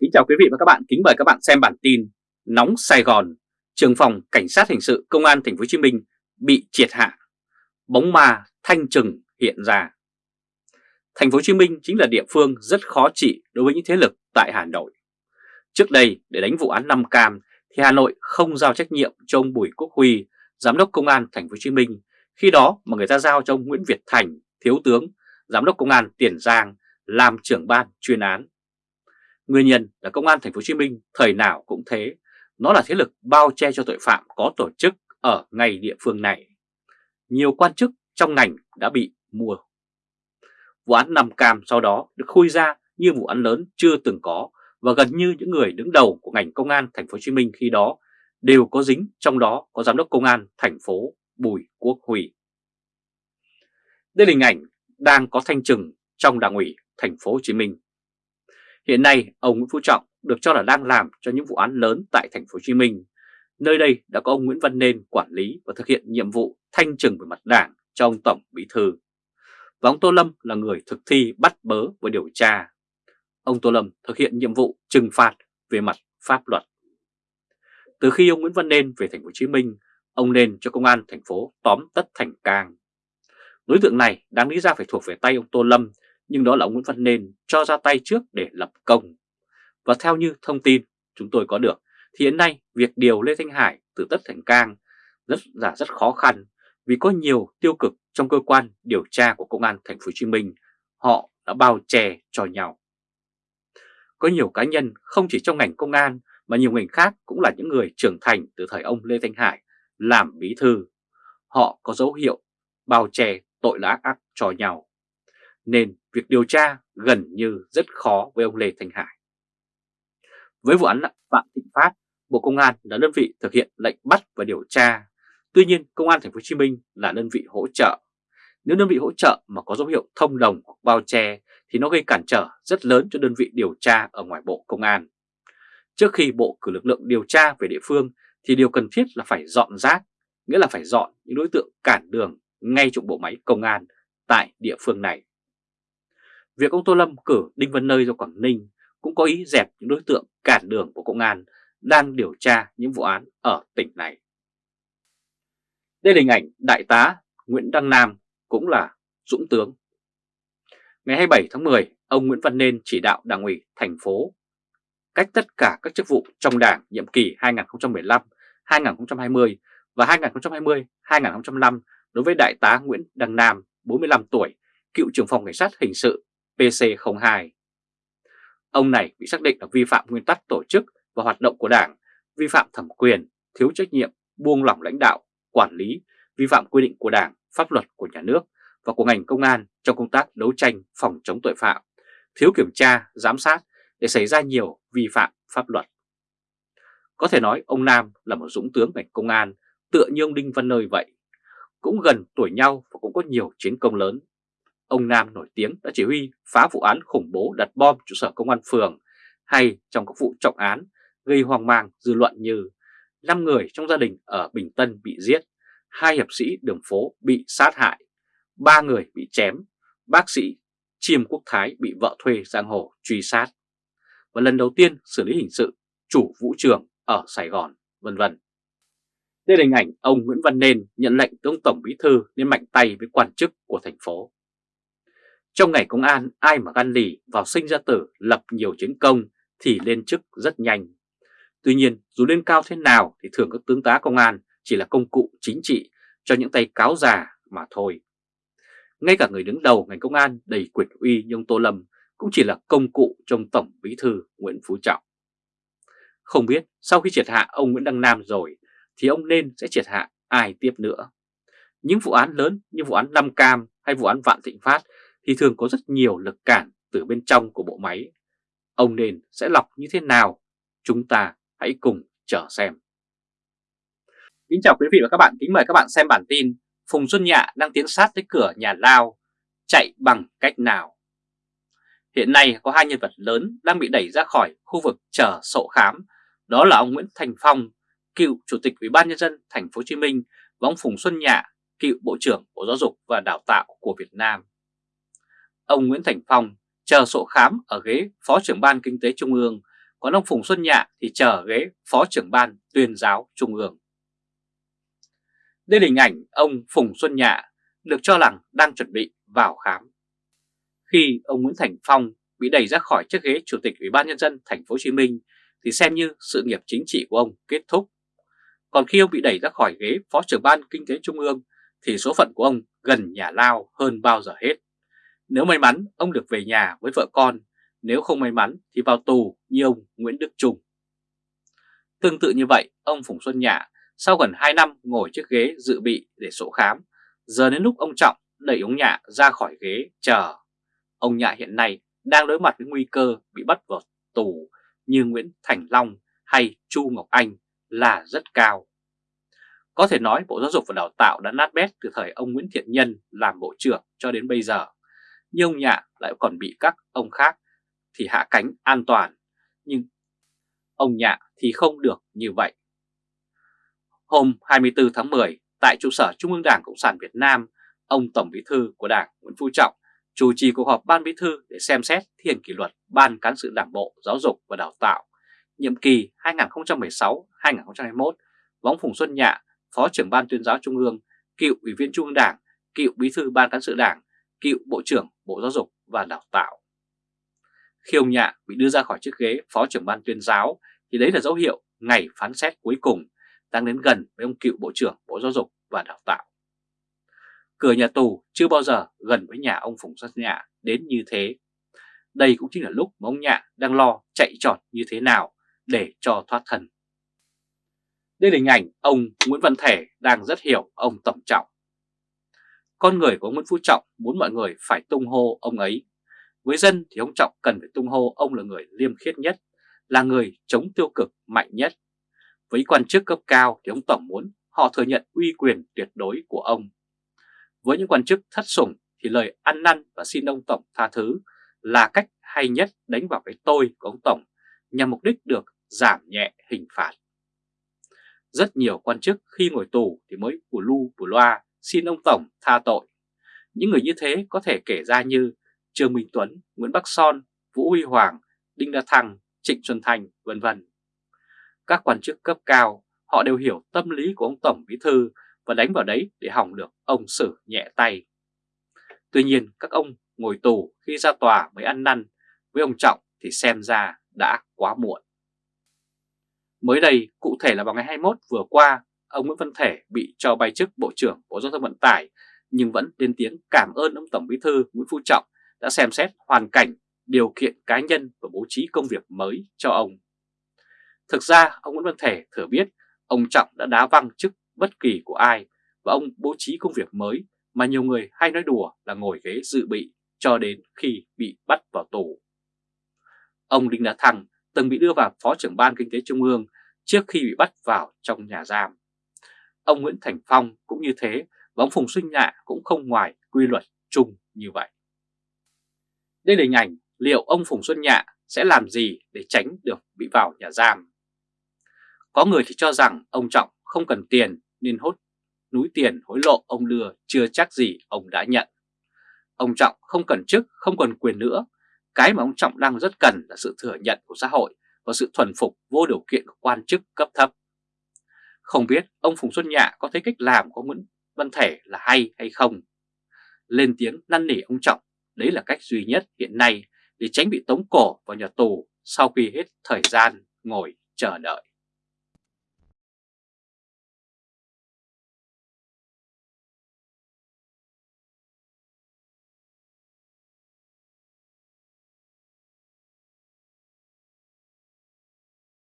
Kính chào quý vị và các bạn, kính mời các bạn xem bản tin Nóng Sài Gòn, trường phòng cảnh sát hình sự công an thành phố Hồ Chí Minh bị triệt hạ. Bóng ma thanh trừng hiện ra. Thành phố Hồ Chí Minh chính là địa phương rất khó trị đối với những thế lực tại Hà Nội. Trước đây để đánh vụ án Nam cam thì Hà Nội không giao trách nhiệm cho ông Bùi Quốc Huy, giám đốc công an thành phố Hồ Chí Minh, khi đó mà người ta giao cho ông Nguyễn Việt Thành, thiếu tướng, giám đốc công an Tiền Giang làm trưởng ban chuyên án Nguyên nhân là công an thành phố Hồ Chí Minh thời nào cũng thế, nó là thế lực bao che cho tội phạm có tổ chức ở ngay địa phương này. Nhiều quan chức trong ngành đã bị mua. Vụ án nằm Cam sau đó được khui ra như vụ án lớn chưa từng có và gần như những người đứng đầu của ngành công an thành phố Hồ Chí Minh khi đó đều có dính, trong đó có giám đốc công an thành phố Bùi Quốc Huy. Đây là hình ảnh đang có thanh trừng trong đảng ủy thành phố Hồ Chí Minh Hiện nay, ông Nguyễn Phú Trọng được cho là đang làm cho những vụ án lớn tại thành phố Hồ Chí Minh. Nơi đây đã có ông Nguyễn Văn Nên quản lý và thực hiện nhiệm vụ thanh trừng về mặt đảng cho ông Tổng Bí Thư. Và ông Tô Lâm là người thực thi bắt bớ và điều tra. Ông Tô Lâm thực hiện nhiệm vụ trừng phạt về mặt pháp luật. Từ khi ông Nguyễn Văn Nên về thành phố Hồ Chí Minh, ông Nên cho công an thành phố tóm tất thành cang. Đối tượng này đáng lý ra phải thuộc về tay ông Tô Lâm nhưng đó là ông Nguyễn Văn Nên cho ra tay trước để lập công. Và theo như thông tin chúng tôi có được, thì hiện nay việc điều Lê Thanh Hải từ Tất Thành Cang rất là rất khó khăn vì có nhiều tiêu cực trong cơ quan điều tra của Công an Thành phố Hồ Chí Minh, họ đã bao che cho nhau. Có nhiều cá nhân không chỉ trong ngành công an mà nhiều ngành khác cũng là những người trưởng thành từ thời ông Lê Thanh Hải làm bí thư. Họ có dấu hiệu bao che tội ác ác cho nhau nên việc điều tra gần như rất khó với ông Lê Thanh Hải. Với vụ án Phạm Thịnh Phát, Bộ Công an là đơn vị thực hiện lệnh bắt và điều tra. Tuy nhiên, Công an Thành phố Hồ Chí Minh là đơn vị hỗ trợ. Nếu đơn vị hỗ trợ mà có dấu hiệu thông đồng hoặc bao che thì nó gây cản trở rất lớn cho đơn vị điều tra ở ngoài Bộ Công an. Trước khi Bộ cử lực lượng điều tra về địa phương thì điều cần thiết là phải dọn rác, nghĩa là phải dọn những đối tượng cản đường ngay trong bộ máy công an tại địa phương này. Việc ông Tô Lâm cử Đinh Văn Nơi ra Quảng Ninh cũng có ý dẹp những đối tượng cản đường của công an đang điều tra những vụ án ở tỉnh này. Đây là hình ảnh Đại tá Nguyễn Đăng Nam cũng là dũng tướng. Ngày 27 tháng 10, ông Nguyễn Văn Nên chỉ đạo Đảng ủy thành phố cách tất cả các chức vụ trong Đảng nhiệm kỳ 2015, 2020 và 2020-2025 đối với Đại tá Nguyễn Đăng Nam, 45 tuổi, cựu trưởng phòng cảnh sát hình sự PC02. Ông này bị xác định là vi phạm nguyên tắc tổ chức và hoạt động của Đảng, vi phạm thẩm quyền, thiếu trách nhiệm, buông lỏng lãnh đạo, quản lý, vi phạm quy định của Đảng, pháp luật của nhà nước và của ngành công an trong công tác đấu tranh phòng chống tội phạm, thiếu kiểm tra, giám sát để xảy ra nhiều vi phạm pháp luật. Có thể nói ông Nam là một dũng tướng ngành công an tựa như ông Đinh Văn Nơi vậy, cũng gần tuổi nhau và cũng có nhiều chiến công lớn Ông Nam nổi tiếng đã chỉ huy phá vụ án khủng bố đặt bom trụ sở công an phường hay trong các vụ trọng án gây hoang mang dư luận như 5 người trong gia đình ở Bình Tân bị giết, hai hiệp sĩ đường phố bị sát hại, ba người bị chém, bác sĩ Chiêm Quốc Thái bị vợ thuê giang hồ truy sát. Và lần đầu tiên xử lý hình sự chủ vũ trường ở Sài Gòn, vân vân. Đây là hình ảnh ông Nguyễn Văn Nên nhận lệnh từ ông Tổng Bí Thư nên mạnh tay với quan chức của thành phố. Trong ngày công an, ai mà gan lì vào sinh ra tử lập nhiều chiến công thì lên chức rất nhanh. Tuy nhiên, dù lên cao thế nào thì thường các tướng tá công an chỉ là công cụ chính trị cho những tay cáo già mà thôi. Ngay cả người đứng đầu ngành công an đầy quyền uy như ông Tô Lâm cũng chỉ là công cụ trong Tổng Bí Thư Nguyễn Phú Trọng. Không biết sau khi triệt hạ ông Nguyễn Đăng Nam rồi thì ông nên sẽ triệt hạ ai tiếp nữa. Những vụ án lớn như vụ án Nam Cam hay vụ án Vạn Thịnh Phát thì thường có rất nhiều lực cản từ bên trong của bộ máy. Ông nên sẽ lọc như thế nào? Chúng ta hãy cùng chờ xem. Kính chào quý vị và các bạn, kính mời các bạn xem bản tin Phùng Xuân Nhạ đang tiến sát tới cửa nhà Lao, chạy bằng cách nào? Hiện nay có hai nhân vật lớn đang bị đẩy ra khỏi khu vực chờ sổ khám, đó là ông Nguyễn Thành Phong, cựu Chủ tịch Ủy ban nhân dân thành phố Hồ Chí Minh và ông Phùng Xuân Nhạ, cựu Bộ trưởng Bộ Giáo dục và Đào tạo của Việt Nam ông Nguyễn Thành Phong chờ sổ khám ở ghế Phó trưởng Ban Kinh tế Trung ương, còn ông Phùng Xuân Nhạ thì chờ ghế Phó trưởng ban tuyên giáo Trung ương. Đây là hình ảnh ông Phùng Xuân Nhạ được cho rằng đang chuẩn bị vào khám. Khi ông Nguyễn Thành Phong bị đẩy ra khỏi chiếc ghế Chủ tịch Ủy ban Nhân dân thành phố Hồ Chí Minh thì xem như sự nghiệp chính trị của ông kết thúc. Còn khi ông bị đẩy ra khỏi ghế Phó trưởng ban Kinh tế Trung ương thì số phận của ông gần nhà lao hơn bao giờ hết. Nếu may mắn, ông được về nhà với vợ con, nếu không may mắn thì vào tù như ông Nguyễn Đức Trung. Tương tự như vậy, ông Phùng Xuân Nhạ sau gần 2 năm ngồi chiếc ghế dự bị để sổ khám, giờ đến lúc ông Trọng đẩy ông Nhạ ra khỏi ghế chờ. Ông Nhạ hiện nay đang đối mặt với nguy cơ bị bắt vào tù như Nguyễn Thành Long hay Chu Ngọc Anh là rất cao. Có thể nói Bộ Giáo dục và Đào tạo đã nát bét từ thời ông Nguyễn Thiện Nhân làm Bộ trưởng cho đến bây giờ. Nhưng ông Nhạ lại còn bị các ông khác thì hạ cánh an toàn. Nhưng ông Nhạ thì không được như vậy. Hôm 24 tháng 10, tại trụ sở Trung ương Đảng Cộng sản Việt Nam, ông Tổng Bí thư của Đảng Nguyễn Phú Trọng chủ trì cuộc họp Ban Bí thư để xem xét thi hành kỷ luật Ban Cán sự Đảng Bộ Giáo dục và Đào tạo nhiệm kỳ 2016-2021 Võng Phùng Xuân Nhạ, Phó trưởng Ban tuyên giáo Trung ương, cựu Ủy viên Trung ương Đảng, cựu Bí thư Ban Cán sự Đảng, cựu Bộ trưởng Bộ Giáo dục và Đào tạo. Khi ông Nhạ bị đưa ra khỏi chiếc ghế Phó trưởng Ban tuyên giáo, thì đấy là dấu hiệu ngày phán xét cuối cùng đang đến gần với ông cựu Bộ trưởng Bộ Giáo dục và Đào tạo. Cửa nhà tù chưa bao giờ gần với nhà ông Phùng Xuân Nhạ đến như thế. Đây cũng chính là lúc mà ông Nhạ đang lo chạy trọt như thế nào để cho thoát thân. Đây là hình ảnh ông Nguyễn Văn Thể đang rất hiểu ông Tổng Trọng. Con người của ông Nguyễn Phú Trọng muốn mọi người phải tung hô ông ấy. Với dân thì ông Trọng cần phải tung hô ông là người liêm khiết nhất, là người chống tiêu cực mạnh nhất. Với quan chức cấp cao thì ông Tổng muốn họ thừa nhận uy quyền tuyệt đối của ông. Với những quan chức thất sủng thì lời ăn năn và xin ông Tổng tha thứ là cách hay nhất đánh vào cái tôi của ông Tổng nhằm mục đích được giảm nhẹ hình phạt. Rất nhiều quan chức khi ngồi tù thì mới bù lu bù loa xin ông Tổng tha tội. Những người như thế có thể kể ra như Trương Minh Tuấn, Nguyễn Bắc Son, Vũ Huy Hoàng, Đinh Đa Thăng, Trịnh Xuân Thành, vân vân. Các quan chức cấp cao, họ đều hiểu tâm lý của ông Tổng Bí Thư và đánh vào đấy để hỏng được ông xử nhẹ tay. Tuy nhiên các ông ngồi tù khi ra tòa mới ăn năn, với ông Trọng thì xem ra đã quá muộn. Mới đây, cụ thể là vào ngày 21 vừa qua, ông Nguyễn Văn Thể bị cho bay chức Bộ trưởng Bộ Giao thông Vận tải nhưng vẫn lên tiếng cảm ơn ông Tổng Bí thư Nguyễn Phú Trọng đã xem xét hoàn cảnh, điều kiện cá nhân và bố trí công việc mới cho ông. Thực ra, ông Nguyễn Văn Thể thừa biết ông Trọng đã đá văng chức bất kỳ của ai và ông bố trí công việc mới mà nhiều người hay nói đùa là ngồi ghế dự bị cho đến khi bị bắt vào tù. Ông Đinh đá Thăng từng bị đưa vào Phó trưởng Ban Kinh tế Trung ương trước khi bị bắt vào trong nhà giam. Ông Nguyễn Thành Phong cũng như thế và ông Phùng Xuân Nhạ cũng không ngoài quy luật chung như vậy. Đây là hình ảnh liệu ông Phùng Xuân Nhạ sẽ làm gì để tránh được bị vào nhà giam. Có người thì cho rằng ông Trọng không cần tiền nên hốt núi tiền hối lộ ông đưa chưa chắc gì ông đã nhận. Ông Trọng không cần chức, không cần quyền nữa. Cái mà ông Trọng đang rất cần là sự thừa nhận của xã hội và sự thuần phục vô điều kiện của quan chức cấp thấp. Không biết ông Phùng Xuân Nhạ có thấy cách làm của Nguyễn Văn Thể là hay hay không? Lên tiếng năn nỉ ông Trọng, đấy là cách duy nhất hiện nay để tránh bị tống cổ vào nhà tù sau khi hết thời gian ngồi chờ đợi.